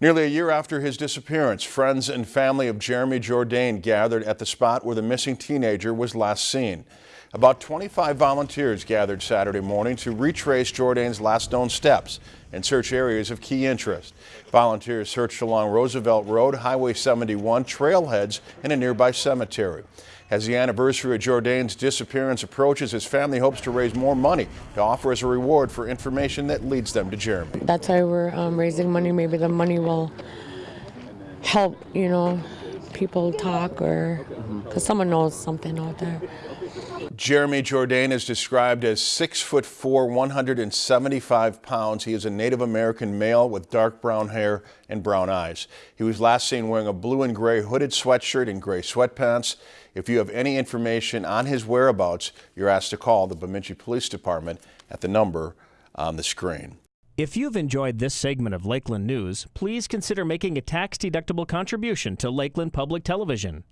Nearly a year after his disappearance, friends and family of Jeremy Jourdain gathered at the spot where the missing teenager was last seen. About 25 volunteers gathered Saturday morning to retrace Jourdain's last known steps and search areas of key interest. Volunteers searched along Roosevelt Road, Highway 71, trailheads, and a nearby cemetery. As the anniversary of Jourdain's disappearance approaches, his family hopes to raise more money to offer as a reward for information that leads them to Jeremy. That's why we're um, raising money. Maybe the money will help, you know, people talk or because someone knows something out there. Jeremy Jourdain is described as six foot four, 175 pounds. He is a Native American male with dark brown hair and brown eyes. He was last seen wearing a blue and gray hooded sweatshirt and gray sweatpants. If you have any information on his whereabouts, you're asked to call the Bemidji Police Department at the number on the screen. If you've enjoyed this segment of Lakeland News, please consider making a tax-deductible contribution to Lakeland Public Television.